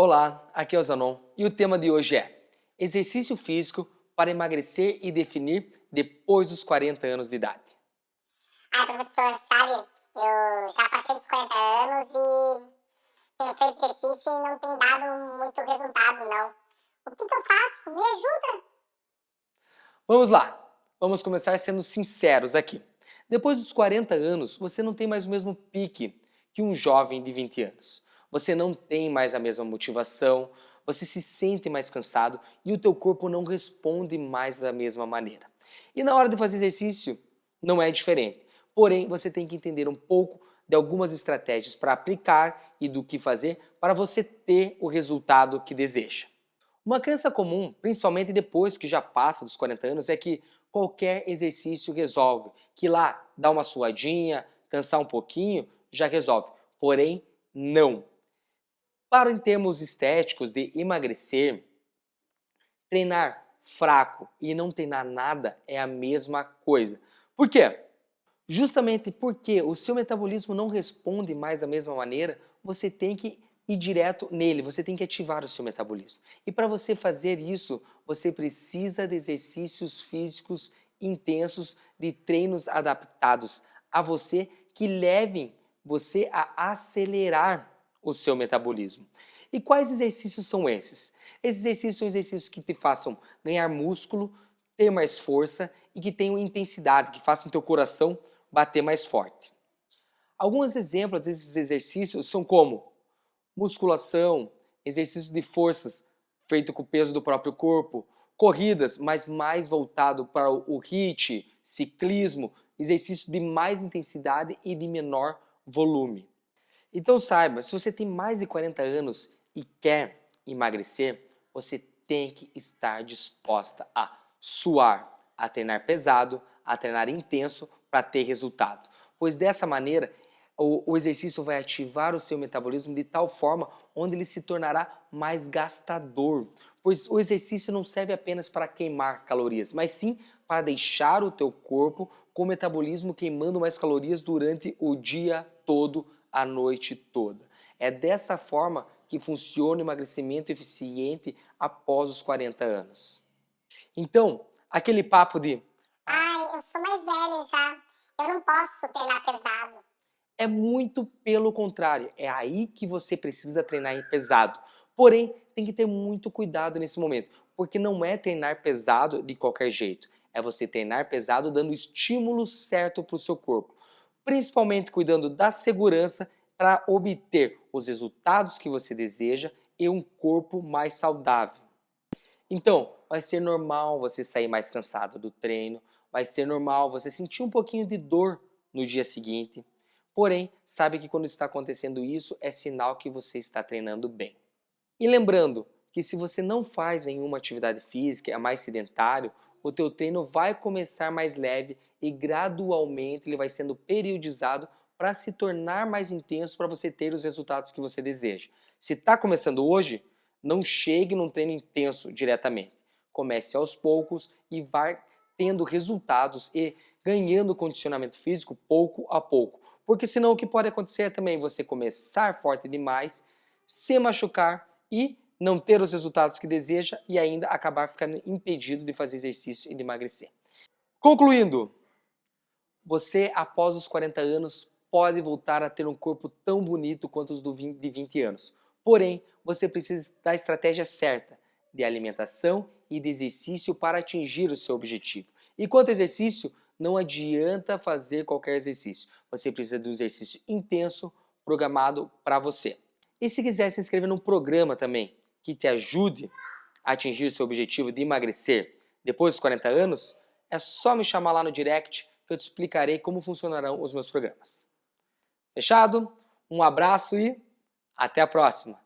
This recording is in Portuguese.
Olá, aqui é o Zanon e o tema de hoje é Exercício físico para emagrecer e definir depois dos 40 anos de idade. Ah, professor, sabe, eu já passei dos 40 anos e tenho feito exercício e não tem dado muito resultado, não. O que, que eu faço? Me ajuda! Vamos lá, vamos começar sendo sinceros aqui. Depois dos 40 anos, você não tem mais o mesmo pique que um jovem de 20 anos você não tem mais a mesma motivação, você se sente mais cansado e o teu corpo não responde mais da mesma maneira. E na hora de fazer exercício, não é diferente. Porém, você tem que entender um pouco de algumas estratégias para aplicar e do que fazer para você ter o resultado que deseja. Uma crença comum, principalmente depois que já passa dos 40 anos, é que qualquer exercício resolve, que lá dá uma suadinha, cansar um pouquinho, já resolve. Porém, não. Para em termos estéticos de emagrecer, treinar fraco e não treinar nada é a mesma coisa. Por quê? Justamente porque o seu metabolismo não responde mais da mesma maneira, você tem que ir direto nele, você tem que ativar o seu metabolismo. E para você fazer isso, você precisa de exercícios físicos intensos, de treinos adaptados a você que levem você a acelerar o seu metabolismo. E quais exercícios são esses? Esses exercícios são exercícios que te façam ganhar músculo, ter mais força e que tenham intensidade, que façam teu coração bater mais forte. Alguns exemplos desses exercícios são como musculação, exercícios de forças feito com o peso do próprio corpo, corridas, mas mais voltado para o HIIT, ciclismo, exercício de mais intensidade e de menor volume. Então saiba, se você tem mais de 40 anos e quer emagrecer, você tem que estar disposta a suar, a treinar pesado, a treinar intenso para ter resultado. Pois dessa maneira, o, o, exercício vai ativar o seu metabolismo de tal forma onde ele se tornará mais gastador. Pois o exercício não serve apenas para queimar calorias, mas sim para deixar o teu corpo com o metabolismo queimando mais calorias durante o dia todo a noite toda. É dessa forma que funciona o emagrecimento eficiente após os 40 anos. Então, aquele papo de Ai, eu sou mais velha já, eu não posso treinar pesado. É muito pelo contrário, é aí que você precisa treinar pesado. Porém, tem que ter muito cuidado nesse momento, porque não é treinar pesado de qualquer jeito. É você treinar pesado dando o estímulo certo para o seu corpo principalmente cuidando da segurança para obter os resultados que você deseja e um corpo mais saudável. Então, vai ser normal você sair mais cansado do treino, vai ser normal você sentir um pouquinho de dor no dia seguinte, porém, sabe que quando está acontecendo isso é sinal que você está treinando bem. E lembrando que se você não faz nenhuma atividade física, é mais sedentário, o teu treino vai começar mais leve e gradualmente ele vai sendo periodizado para se tornar mais intenso para você ter os resultados que você deseja. Se está começando hoje, não chegue num treino intenso diretamente. Comece aos poucos e vai tendo resultados e ganhando condicionamento físico pouco a pouco. Porque senão o que pode acontecer é também você começar forte demais, se machucar e não ter os resultados que deseja e ainda acabar ficando impedido de fazer exercício e de emagrecer. Concluindo, você após os 40 anos pode voltar a ter um corpo tão bonito quanto os de 20 anos. Porém, você precisa da estratégia certa de alimentação e de exercício para atingir o seu objetivo. E quanto ao exercício, não adianta fazer qualquer exercício. Você precisa de um exercício intenso, programado para você. E se quiser se inscrever num programa também, que te ajude a atingir seu objetivo de emagrecer depois dos 40 anos, é só me chamar lá no direct que eu te explicarei como funcionarão os meus programas. Fechado? Um abraço e até a próxima!